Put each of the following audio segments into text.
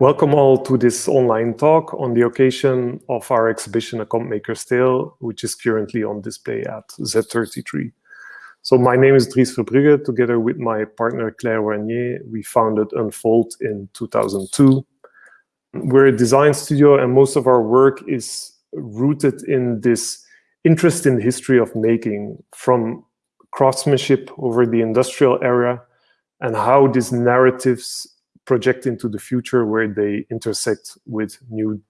Welcome all to this online talk on the occasion of our exhibition A Comb Maker's Tale, which is currently on display at Z33. So my name is Dries Verbruggen. Together with my partner Claire Warnier, we founded Unfold in 2002. We're a design studio and most of our work is rooted in this interest in the history of making from craftsmanship over the industrial era and how these narratives project into the future where they intersect with new,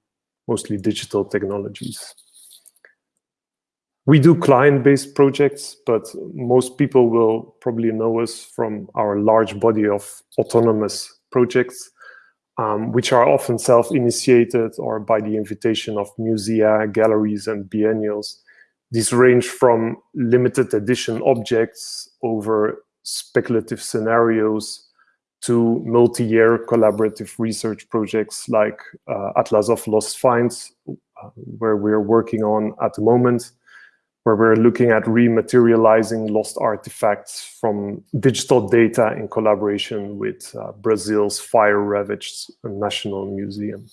mostly digital technologies. We do client-based projects, but most people will probably know us from our large body of autonomous projects, um, which are often self-initiated or by the invitation of musea, galleries, and biennials. These range from limited edition objects over speculative scenarios to multi-year collaborative research projects like uh, Atlas of Lost Finds, uh, where we're working on at the moment, where we're looking at rematerializing lost artifacts from digital data in collaboration with uh, Brazil's fire-ravaged National Museum.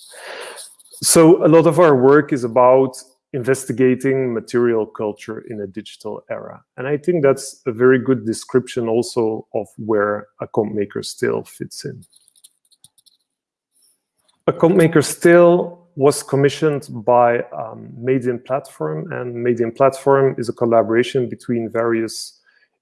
So a lot of our work is about investigating material culture in a digital era. And I think that's a very good description also of where a comb maker's tale fits in. A comb maker's tale was commissioned by um, Made in Platform, and Made in Platform is a collaboration between various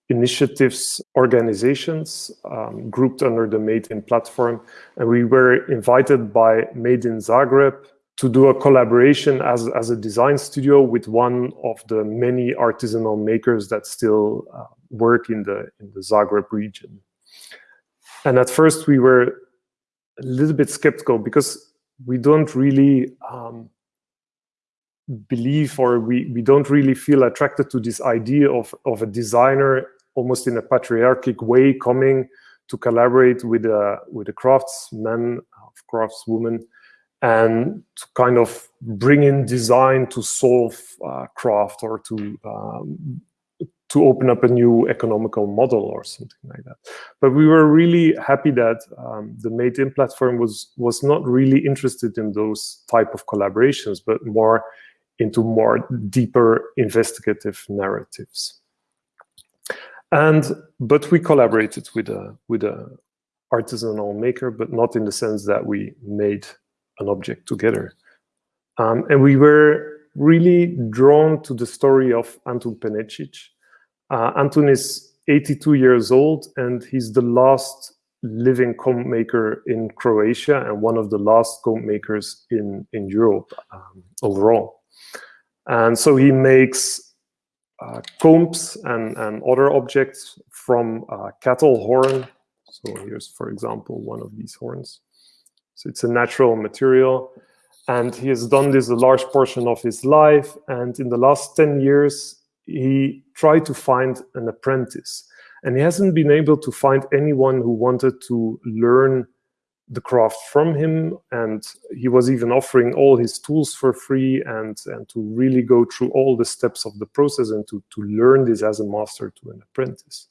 initiatives, organizations um, grouped under the Made in Platform. And we were invited by Made in Zagreb, to do a collaboration as, as a design studio with one of the many artisanal makers that still uh, work in the, in the Zagreb region. And at first we were a little bit skeptical because we don't really um, believe or we, we don't really feel attracted to this idea of, of a designer almost in a patriarchic way coming to collaborate with a, with a craftsman, craftswoman, and to kind of bring in design to solve uh, craft or to um, to open up a new economical model or something like that. But we were really happy that um, the Made in platform was was not really interested in those type of collaborations, but more into more deeper investigative narratives. And but we collaborated with a with a artisanal maker, but not in the sense that we made an object together. Um, and we were really drawn to the story of Antun Penecic. Uh, Antun is 82 years old and he's the last living comb maker in Croatia and one of the last comb makers in, in Europe um, overall. And so he makes uh, combs and, and other objects from uh, cattle horn. So here's, for example, one of these horns. So it's a natural material. And he has done this a large portion of his life. And in the last 10 years, he tried to find an apprentice. And he hasn't been able to find anyone who wanted to learn the craft from him. And he was even offering all his tools for free and, and to really go through all the steps of the process and to, to learn this as a master to an apprentice.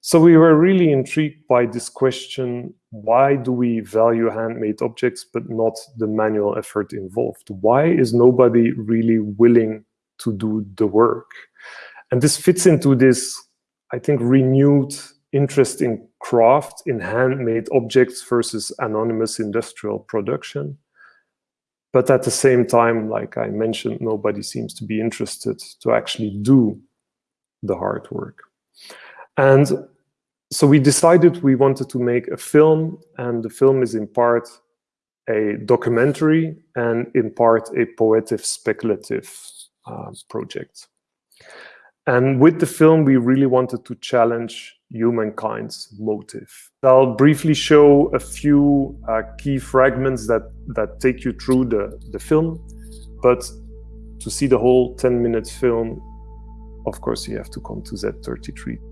So we were really intrigued by this question, why do we value handmade objects but not the manual effort involved? Why is nobody really willing to do the work? And this fits into this, I think, renewed interest in craft, in handmade objects versus anonymous industrial production. But at the same time, like I mentioned, nobody seems to be interested to actually do the hard work. And so we decided we wanted to make a film, and the film is in part a documentary and in part a poetic speculative uh, project. And with the film, we really wanted to challenge humankind's motive. I'll briefly show a few uh, key fragments that, that take you through the, the film, but to see the whole 10 minute film, of course, you have to come to Z33.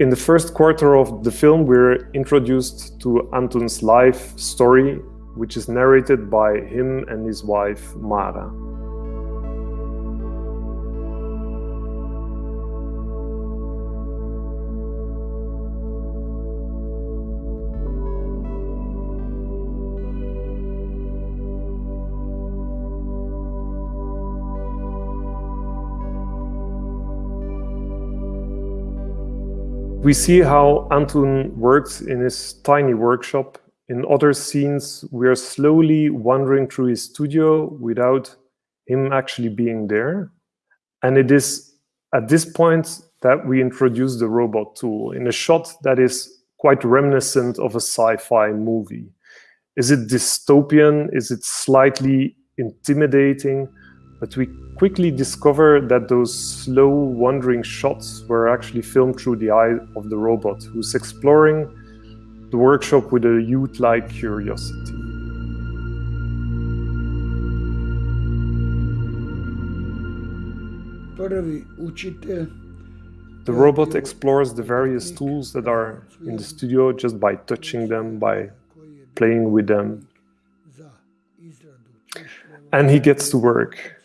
In the first quarter of the film, we're introduced to Antun's life story, which is narrated by him and his wife, Mara. We see how Antun works in his tiny workshop. In other scenes, we are slowly wandering through his studio without him actually being there. And it is at this point that we introduce the robot tool in a shot that is quite reminiscent of a sci-fi movie. Is it dystopian? Is it slightly intimidating? But we quickly discover that those slow wandering shots were actually filmed through the eye of the robot, who's exploring the workshop with a youth-like curiosity. The robot explores the various tools that are in the studio just by touching them, by playing with them. And he gets to work.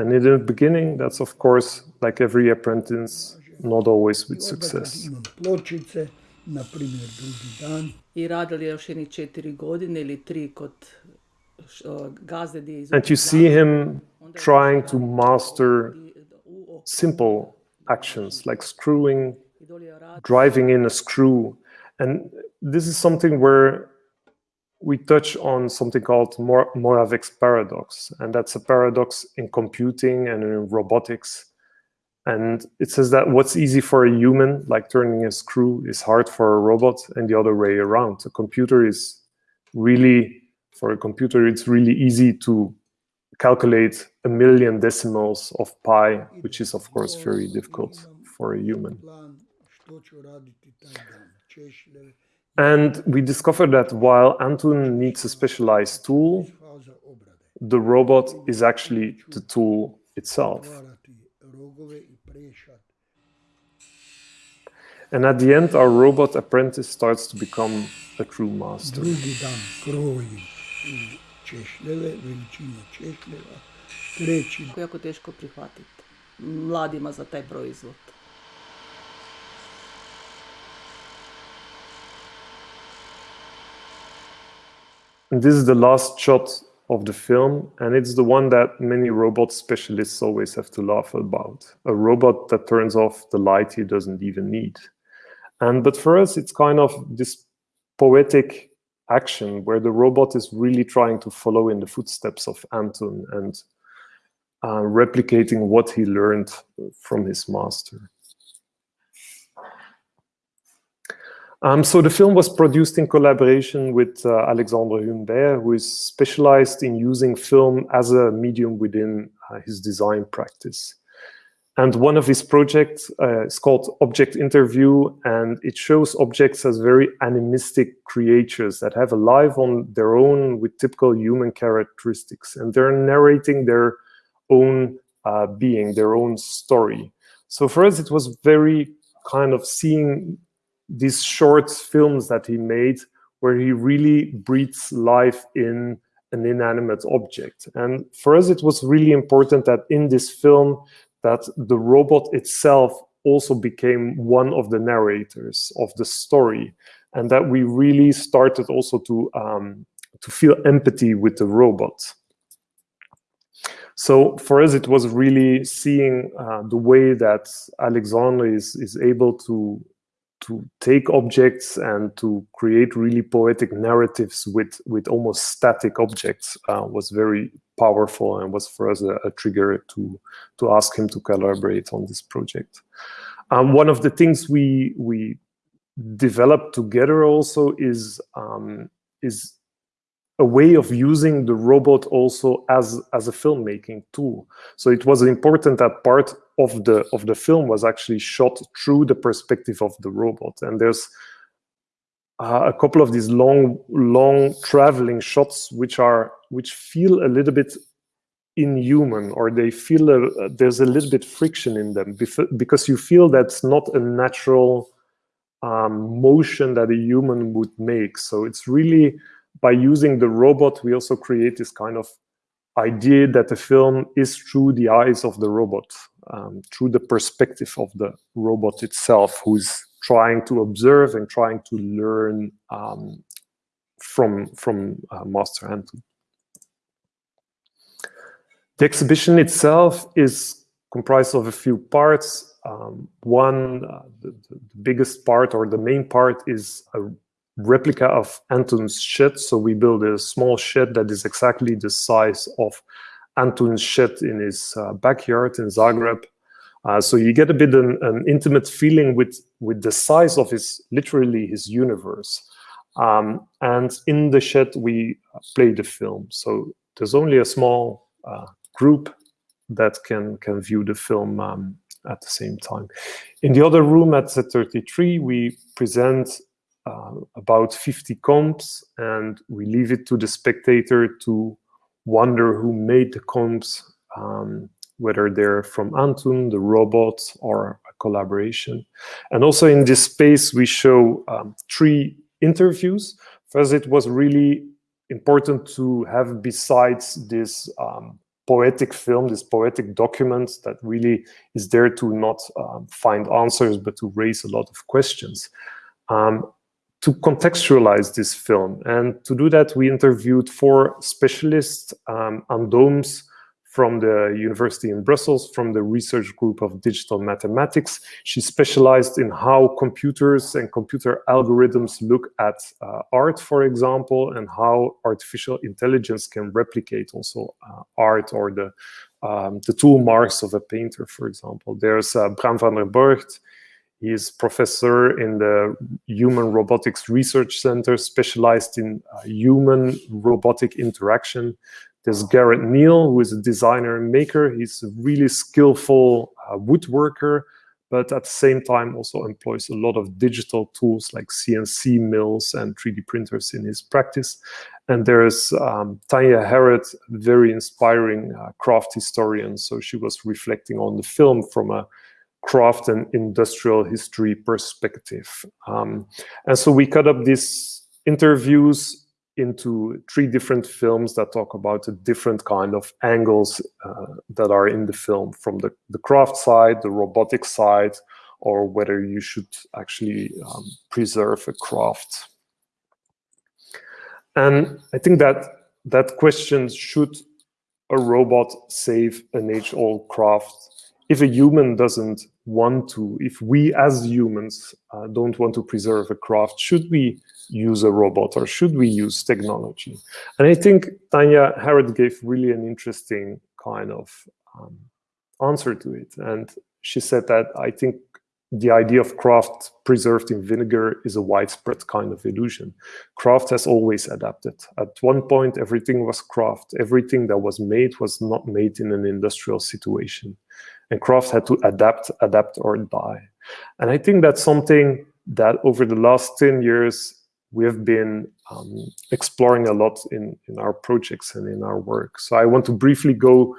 And in the beginning, that's of course, like every apprentice, not always with success. And you see him trying to master simple actions like screwing, driving in a screw. And this is something where we touch on something called Mor Moravec's paradox. And that's a paradox in computing and in robotics. And it says that what's easy for a human, like turning a screw, is hard for a robot and the other way around. A computer is really, for a computer, it's really easy to calculate a million decimals of pi, which is of course very difficult for a human. And we discovered that while Antun needs a specialized tool, the robot is actually the tool itself. And at the end, our robot apprentice starts to become a true master. And this is the last shot of the film, and it's the one that many robot specialists always have to laugh about. A robot that turns off the light he doesn't even need. And but for us, it's kind of this poetic action where the robot is really trying to follow in the footsteps of Anton and uh, replicating what he learned from his master. Um, so the film was produced in collaboration with uh, Alexandre Humbert, who is specialized in using film as a medium within uh, his design practice. And one of his projects uh, is called Object Interview, and it shows objects as very animistic creatures that have a life on their own with typical human characteristics. And they're narrating their own uh, being, their own story. So for us, it was very kind of seeing these short films that he made where he really breathes life in an inanimate object. And for us, it was really important that in this film, that the robot itself also became one of the narrators of the story and that we really started also to um, to feel empathy with the robot. So for us, it was really seeing uh, the way that Alexandre is, is able to to take objects and to create really poetic narratives with with almost static objects uh, was very powerful and was for us a, a, trigger to to ask him to collaborate on this project. Um, one of the things we we developed together also is um, is a way of using the robot also as as a filmmaking tool. So it was important that part of the of the film was actually shot through the perspective of the robot. And there's uh, a couple of these long long traveling shots which are which feel a little bit inhuman or they feel a, there's a little bit friction in them because you feel that's not a natural um, motion that a human would make. So it's really by using the robot, we also create this kind of idea that the film is through the eyes of the robot, um, through the perspective of the robot itself, who's trying to observe and trying to learn um, from, from uh, Master Antun. The exhibition itself is comprised of a few parts. Um, one, uh, the, the, biggest part or the main part is a replica of Anton's shed. So we build a small shed that is exactly the size of Anton's shed in his uh, backyard in Zagreb. Uh, so you get a bit an, an, intimate feeling with with the size of his literally his universe. Um, and in the shed we play the film. So there's only a small uh, group that can can view the film um, at the same time. In the other room at Z33, we present uh, about 50 combs and we leave it to the spectator to wonder who made the combs, um, whether they're from Antun, the robot, or a collaboration. And also in this space, we show um, three interviews. First, it was really important to have besides this um, poetic film, this poetic document that really is there to not um, find answers, but to raise a lot of questions. Um, to contextualize this film. And to do that, we interviewed four specialists, um, Anne Dooms from the University in Brussels, from the research group of digital mathematics. She specialized in how computers and computer algorithms look at uh, art, for example, and how artificial intelligence can replicate also uh, art or the, um, the tool marks of a painter, for example. There's uh, Bram Vanderborght, he is professor in the Human Robotics Research Center, specialized in uh, human robotic interaction. There's Gareth Neal, who is a designer and maker. He's a really skillful uh, woodworker, but at the same time also employs a lot of digital tools like CNC mills and 3D printers in his practice. And there's um, Tanya Harrod, very inspiring uh, craft historian. So she was reflecting on the film from a craft and industrial history perspective. Um, and so we cut up these interviews into three different films that talk about the different kind of angles uh, that are in the film from the, the craft side, the robotic side, or whether you should actually um, preserve a craft. And I think that that question, should a robot save an age-old craft if a human doesn't want to, if we as humans uh, don't want to preserve a craft, should we use a robot or should we use technology? And I think Tanya Harrod gave really an interesting kind of um, answer to it. And she said that I think the idea of craft preserved in vinegar is a widespread kind of illusion. Craft has always adapted. At one point, everything was craft. Everything that was made was not made in an industrial situation and craft had to adapt, adapt or die. And I think that's something that over the last 10 years, we have been um, exploring a lot in, in our projects and in our work. So I want to briefly go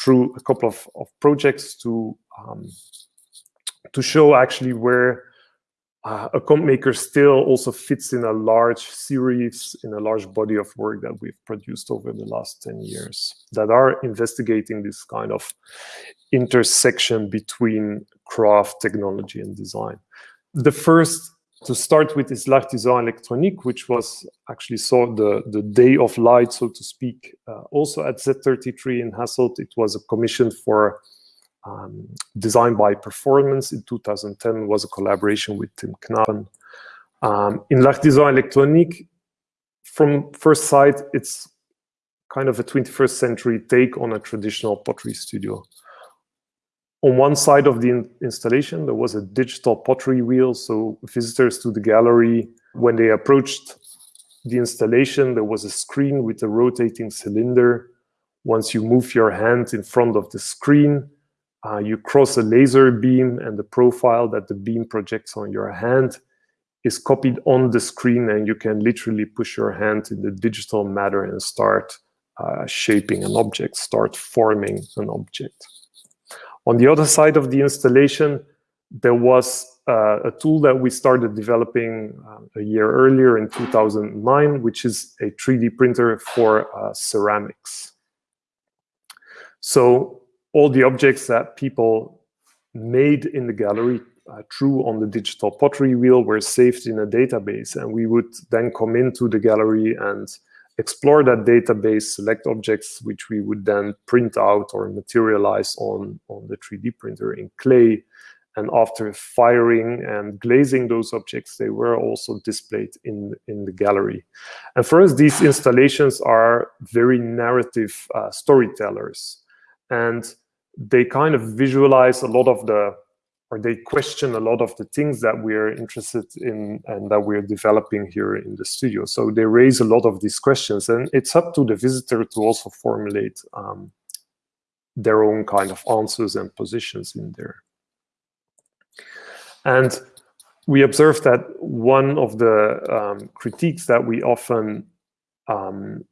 through a couple of, of projects to, um, to show actually where uh, a comb maker still also fits in a large series, in a large body of work that we've produced over the last 10 years that are investigating this kind of intersection between craft, technology, and design. The first to start with is L'Artisan Électronique, which was actually saw the, the day of light, so to speak, uh, also at Z33 in Hasselt. It was a commission for um, by Performance in 2010 was a collaboration with Tim Knapen. Um, in design Électronique, from first sight, it's kind of a 21st century take on a traditional pottery studio. On one side of the in installation, there was a digital pottery wheel, so visitors to the gallery, when they approached the installation, there was a screen with a rotating cylinder. Once you move your hand in front of the screen, uh, you cross a laser beam and the profile that the beam projects on your hand is copied on the screen and you can literally push your hand in the digital matter and start uh, shaping an object, start forming an object. On the other side of the installation, there was uh, a tool that we started developing uh, a year earlier in 2009, which is a 3D printer for uh, ceramics. So all the objects that people made in the gallery uh, drew on the digital pottery wheel were saved in a database and we would then come into the gallery and explore that database, select objects which we would then print out or materialize on, on the 3D printer in clay. And after firing and glazing those objects, they were also displayed in, in the gallery. And for us, these installations are very narrative uh, storytellers. And they kind of visualize a lot of the or they question a lot of the things that we're interested in and that we're developing here in the studio. So they raise a lot of these questions, and it's up to the visitor to also formulate um, their own kind of answers and positions in there. And we observed that one of the um, critiques that we often um,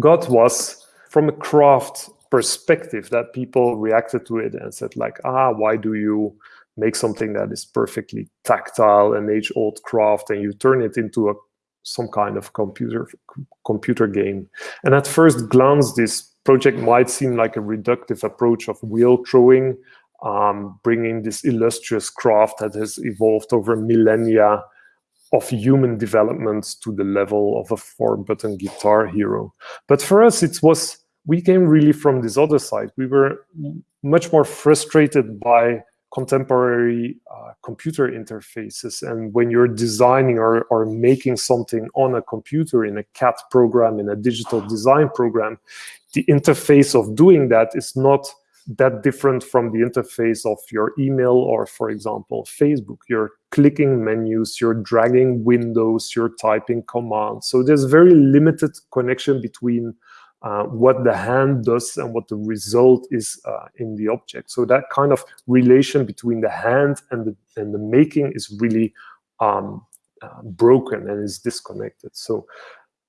got was from a craft perspective that people reacted to it and said like, ah, why do you make something that is perfectly tactile and age-old craft and you turn it into a some kind of computer computer game. And at first glance, this project might seem like a reductive approach of wheel throwing, um, bringing this illustrious craft that has evolved over millennia of human development to the level of a four-button guitar hero. But for us, it was we came really from this other side. We were much more frustrated by contemporary uh, computer interfaces. And when you're designing or, or making something on a computer in a CAD program, in a digital design program, the interface of doing that is not that different from the interface of your email or, for example, Facebook. You're clicking menus, you're dragging windows, you're typing commands. So there's very limited connection between uh, what the hand does and what the result is uh, in the object. So that kind of relation between the hand and the, and the making is really um, uh, broken and is disconnected. So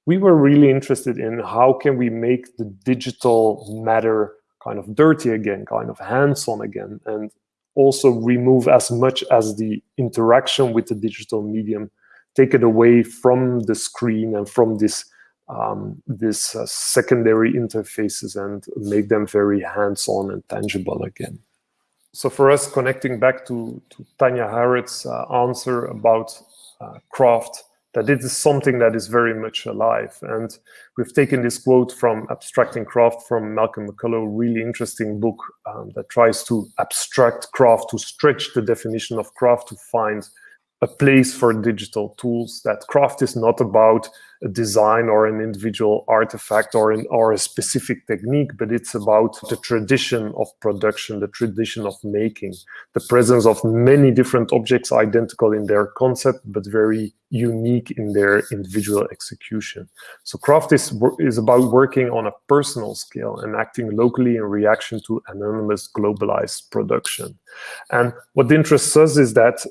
we were really interested in how can we make the digital matter kind of dirty again, kind of hands-on again, and also remove as much as the interaction with the digital medium, take it away from the screen and from this um, these uh, secondary interfaces and make them very hands-on and tangible again. So for us, connecting back to, to Tanya Harrod's uh, answer about uh, craft, that it is something that is very much alive. And we've taken this quote from Abstracting Craft from Malcolm McCullough, really interesting book um, that tries to abstract craft, to stretch the definition of craft to find a place for digital tools, that craft is not about a design or an individual artifact or, an, or a specific technique, but it's about the tradition of production, the tradition of making, the presence of many different objects identical in their concept, but very unique in their individual execution. So craft is, is about working on a personal scale and acting locally in reaction to anonymous globalized production. And what interests us is that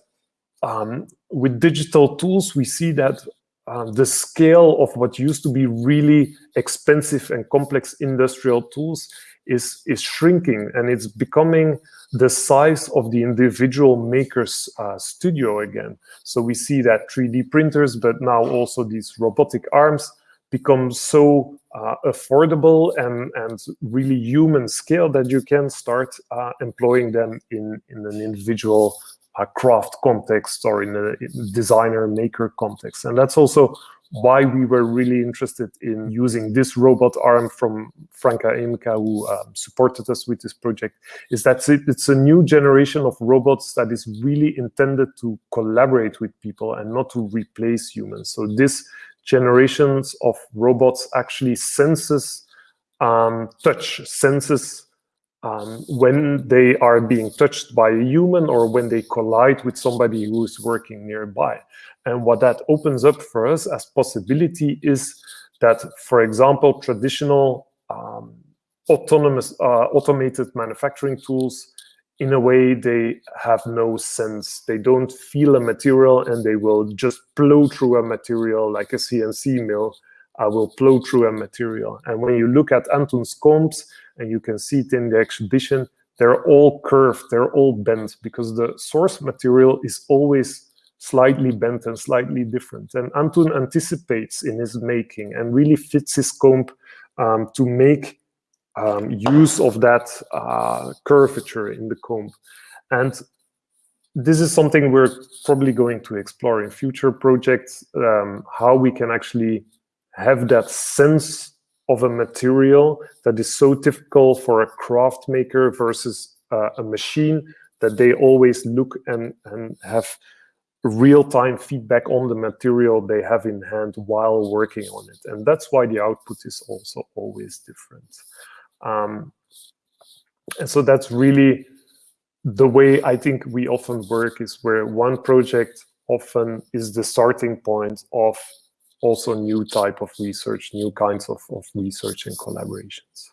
um, with digital tools, we see that uh, the scale of what used to be really expensive and complex industrial tools is, is shrinking and it's becoming the size of the individual maker's uh, studio again. So we see that 3D printers, but now also these robotic arms become so uh, affordable and, and really human scale that you can start uh, employing them in, in an individual a craft context or in a designer maker context. And that's also why we were really interested in using this robot arm from Franka Emika, who um, supported us with this project, is that it's a new generation of robots that is really intended to collaborate with people and not to replace humans. So this generations of robots actually senses um, touch, senses um, when they are being touched by a human or when they collide with somebody who's working nearby. And what that opens up for us as possibility is that, for example, traditional um, autonomous uh, automated manufacturing tools, in a way, they have no sense. They don't feel a material and they will just plow through a material like a CNC mill uh, will plow through a material. And when you look at Antoon's combs, and you can see it in the exhibition, they're all curved, they're all bent, because the source material is always slightly bent and slightly different. And Antoon anticipates in his making and really fits his comb um, to make um, use of that uh, curvature in the comb. And this is something we're probably going to explore in future projects, um, how we can actually have that sense of a material that is so typical for a craft maker versus uh, a machine that they always look and, and have real-time feedback on the material they have in hand while working on it. And that's why the output is also always different. Um, and so that's really the way I think we often work is where one project often is the starting point of also new type of research, new kinds of, of research and collaborations.